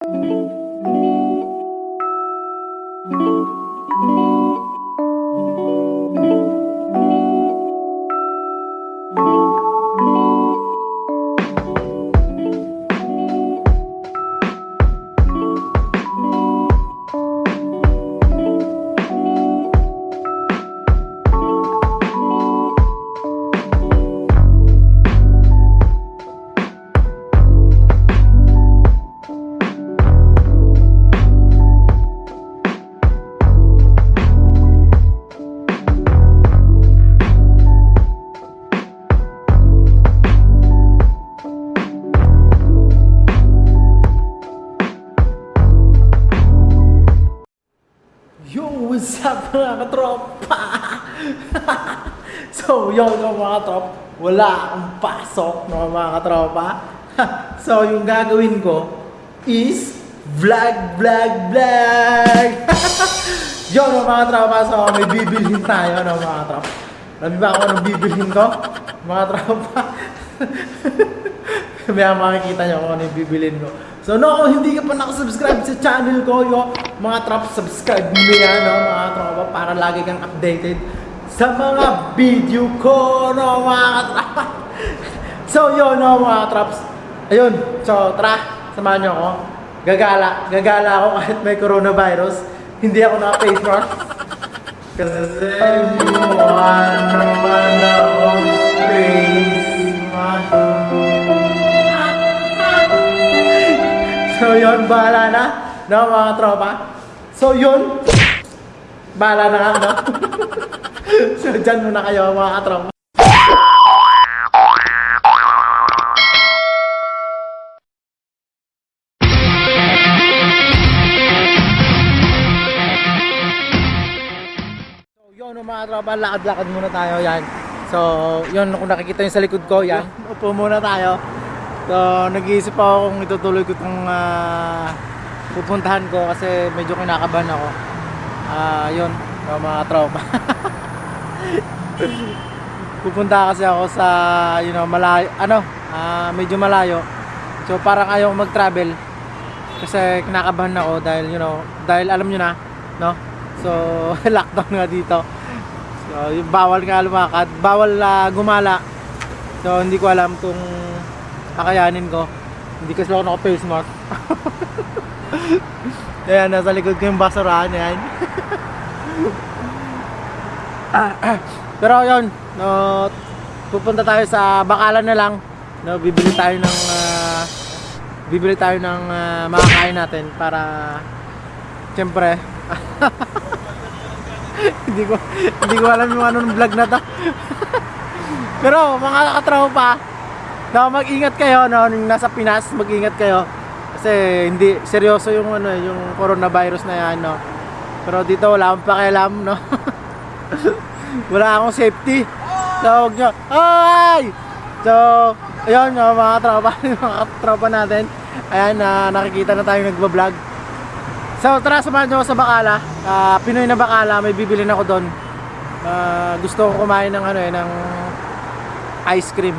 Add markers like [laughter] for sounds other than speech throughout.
Yo, yo, yo mga katropa, wala akong pasok no, mga katropa. so, yung gagawin ko is vlog, vlog, vlog! [laughs] yo, no, mga katropa, so may bibilhin tayo, no, mga katropa. Alam ba kung anong bibilhin ko? Mga katropa. [laughs] Kaya makikita nyo kung ano yung bibilin ko. So no, kung hindi ka pa nakasubscribe sa channel ko, yo, mga trop, subscribe mo yan, no, mga tropa, para lagi kang updated sa mga video ko, no, mga tropa. [laughs] So yun, no, mga trops. Ayun, so tara, samahan nyo ako. Gagala, gagala ako kahit may coronavirus. Hindi ako naka-face mask. [laughs] Kasi buwan naman ako face mask. [laughs] So yun, bahala na, no mga tropa. So yun, bahala na no? [laughs] so dyan muna kayo mga tropa. So yun, mga tropa, lakad-lakad muna tayo, yan. So, yun, kung nakikita nyo sa likod ko, yan, upo muna tayo. So, nag-iisip ako kung itutuloy ko itong ah, pupuntahan ko kasi medyo kinakabahan ako. Ah, yun, so, mga tropa. [laughs] Pupunta kasi ako sa, you know, malayo, ano, ah, medyo malayo. So, parang ayaw mag-travel kasi kinakabahan ako dahil, you know, dahil alam nyo na, no? So, [laughs] lockdown nga dito. So, bawal nga lumakad, bawal ah, gumala. So, hindi ko alam kung kakayanin ko. Hindi kasi ako naka-face mask. [laughs] Ayan, nasa likod ko yung basurahan [laughs] yan. Pero yun, no, pupunta tayo sa Bakalan na lang. No, bibili tayo ng ah, bibili tayo ng ah, makakain natin para siyempre [laughs] hindi ko hindi ko alam yung anong vlog na to. [laughs] Pero mga katropa, No, mag-ingat kayo no, nasa Pinas, mag-ingat kayo. Kasi hindi seryoso yung ano, yung coronavirus na yan, no. Pero dito wala akong pakialam, no. [laughs] [laughs] wala akong safety. Huwag nyo, ay! So, ayun, no, mga tropa, [laughs] mga tropa natin. Ayan, na nakikita na tayo nagba-vlog. So, tara, samahan nyo sa Bacala. Ah, Pinoy na Bacala, may bibilin ako doon. Ah, gusto ko kumain ng ano eh, ng ice cream.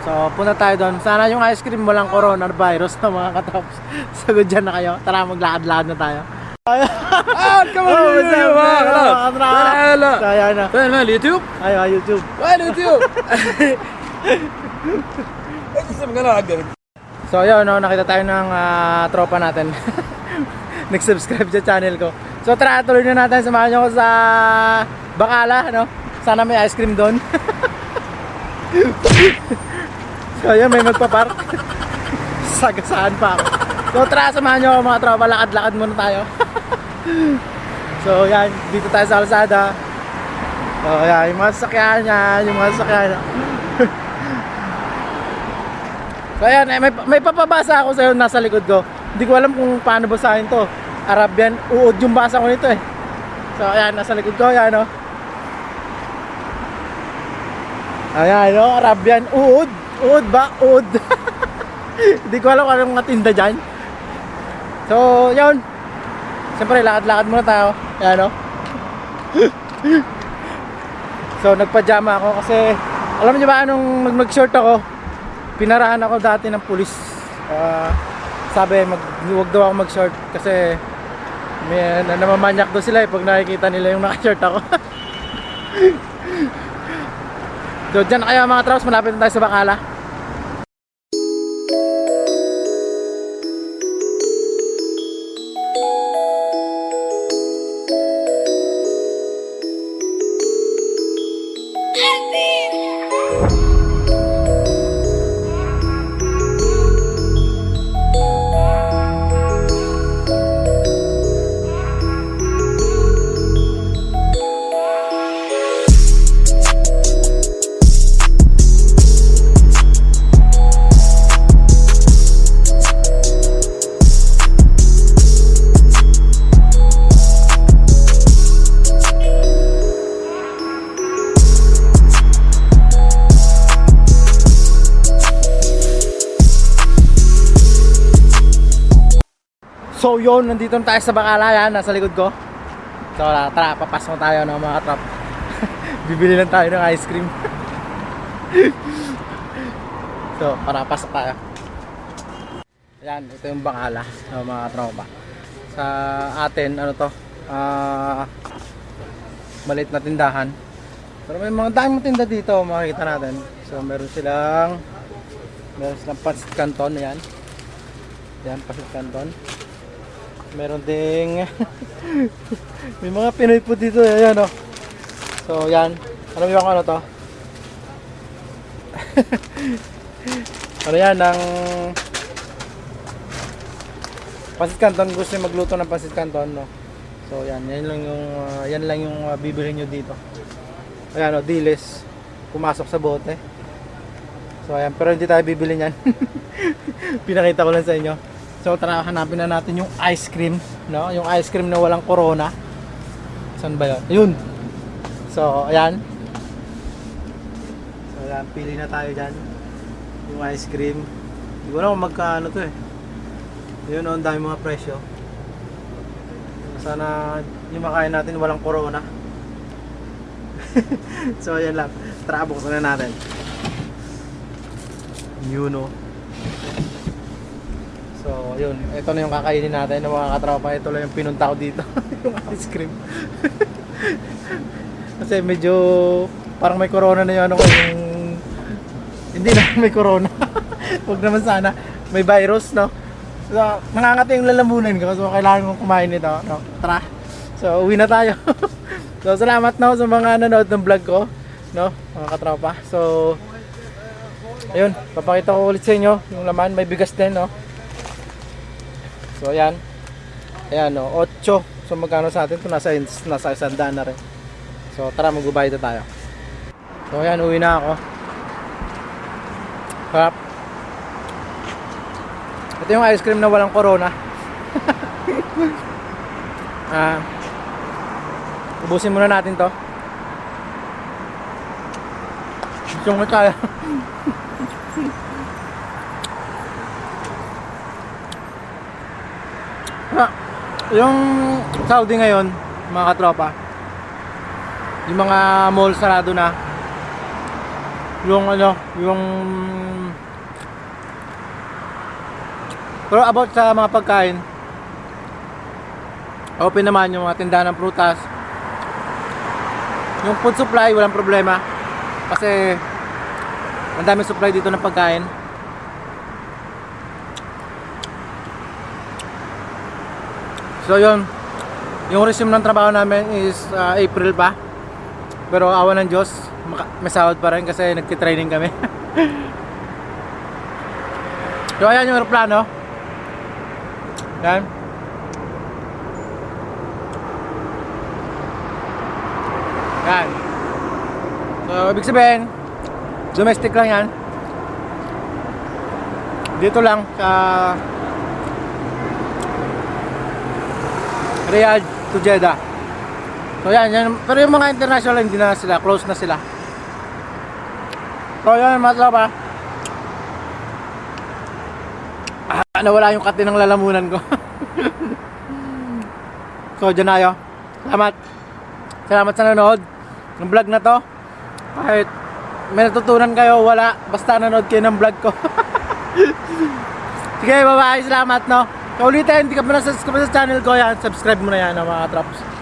So, punta tayo doon. Sana yung ice cream walang coronavirus na mga katrops. [laughs] Sagod dyan na kayo. Tara, maglakad-lakad na tayo. Ah, kan man Oh, ju what's up, ju man? vara. Mga katrops. Hela. So, ayan na. Agga. So, ayun, no, nakita tayo ng ah, tropa natin. [laughs] Nag-subscribe sa channel ko. So, tara, tuloy na natin. Samahan nyo ako sa Bacala, no? Sana may ice cream doon. [laughs] so, ayun, may magpapark. [laughs] Sagasaan pa ako. So, tara, samahan nyo mga tropa. Lakad-lakad muna tayo. So, yan. Dito tayo sa Alsada. So, yan. Yung mga sasakyan yan. Yung mga sasakyan. [laughs] So ayan, eh, may, may papabasa ako sa'yo nasa likod ko. Hindi ko alam kung paano basahin to. Arabian, uod yung basa ko nito eh. So ayan, nasa likod ko, ayan o. Ayan o, Arabian, uod. Uod ba? Uod. [laughs] Hindi ko alam kung anong matinda dyan. So, yun. Siyempre, lakad-lakad muna tayo. Ayan o. So, nagpajama ako kasi alam niyo ba anong mag- mag-short ako? Pinarahan ako dati ng pulis. Ah, sabi mag huwag daw ako mag-short kasi may na, namamanyak daw sila eh pag nakikita nila yung naka-short ako. [laughs] so dyan na kayo mga traps, malapit na tayo sa Bacala. So yun, nandito na tayo sa Bacala yan, nasa likod ko. So tara, papasok tayo ng mga trap. [laughs] Bibili lang tayo ng ice cream. [laughs] so, para pasok tayo. Ayan, ito yung Bacala ng mga tropa. Sa atin, ano to? Ah, maliit na tindahan. Pero may mga daming tinda dito, makikita natin. So, meron silang meron silang pancit canton, ayan. Yan, pancit canton. Meron ding [laughs] may mga Pinoy po dito, ayan oh. So, yan. Alam niyo ano to? [laughs] ano yan, ng Pancit Canton, gusto niyo magluto ng Pancit Canton, no? So, yan, yan lang yung, ah, yan lang yung uh, bibilhin nyo dito. Ayan, oh, dilis. Pumasok sa bote. So, ayan, pero hindi tayo bibili niyan. [laughs] Pinakita ko lang sa inyo. So, tara, hanapin na natin yung ice cream, no? Yung ice cream na walang corona. Saan ba yun? Ayun! So, ayan. So, ayan, pili na tayo dyan. Yung ice cream. Hindi ko magkano to eh. Yun, oh, ang dami mga presyo. Sana yung makain natin walang corona. [laughs] so, ayan lang. Tara, buksan na natin. Yun, oh. Yun. Ito na yung kakainin natin ng mga katropa. Ito lang yung pinunta ko dito. [laughs] yung ice cream. [laughs] Kasi medyo parang may corona na yung ano ko. Yung... Hindi na [laughs] may corona. Huwag naman sana. May virus, no? So, nangangati yung lalamunan ko. So, kailangan kong kumain nito. No? Tara. So, uwi na tayo. so, salamat no sa mga nanood ng vlog ko. No? Mga katropa. So, ayun. Papakita ko ulit sa inyo yung laman. May bigas din, no? So ayan. Ayan no, 8. So magkano sa atin? Ito nasa nasa isang daan na rin. So tara magbabayad na tayo. So ayan, uwi na ako. Harap. Ito yung ice cream na walang corona. [laughs] ah. ubusin muna natin to. Gusto mo tayo. [laughs] yung Saudi ngayon, mga katropa, yung mga mall sarado na, yung ano, yung pero about sa mga pagkain, open naman yung mga tindahan ng prutas. Yung food supply, walang problema. Kasi, ang daming supply dito ng pagkain. So yun, yung resume ng trabaho namin is uh, April pa. Pero awa ng Diyos, may sahod pa rin kasi nagtitraining kami. [laughs] so ayan yung aeroplano. Yan. Yan. So ibig sabihin, domestic lang yan. Dito lang sa Riyadh to Jeddah. So yan, yan. Pero yung mga international hindi na sila, close na sila. So yan, mga tropa. Ah, nawala yung kati ng lalamunan ko. [laughs] so dyan na kayo. Salamat. Salamat sa nanood ng vlog na to. Kahit may natutunan kayo, wala. Basta nanood kayo ng vlog ko. [laughs] Sige, bye-bye. Salamat, no? Kaulitin, hindi ka pa na subscribe sa channel ko yan. Subscribe mo na yan, mga traps.